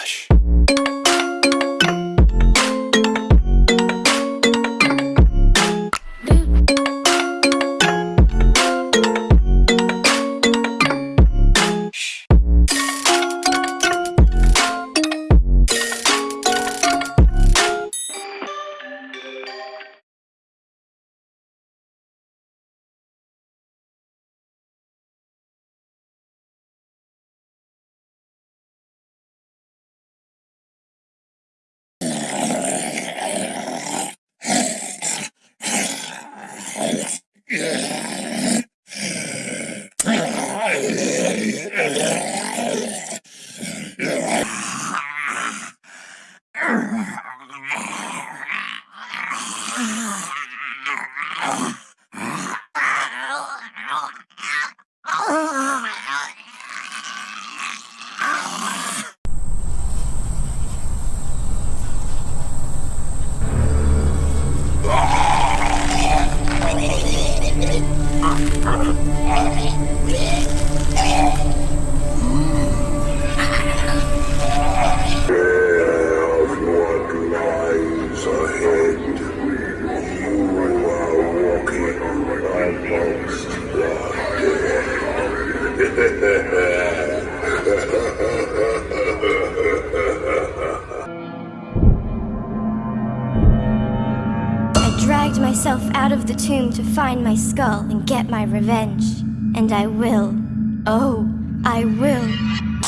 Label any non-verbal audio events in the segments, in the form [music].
Relaxa. What I dragged myself out of the tomb to find my skull and get my revenge. And I will. Oh, I will.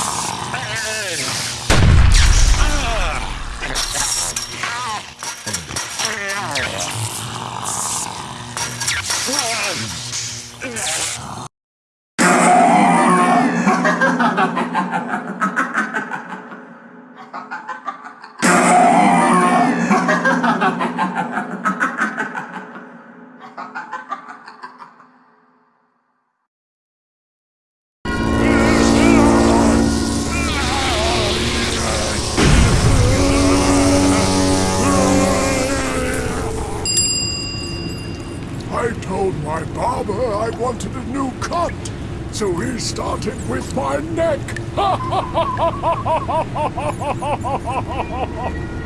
My barber I wanted a new cut, so he started with my neck. [laughs]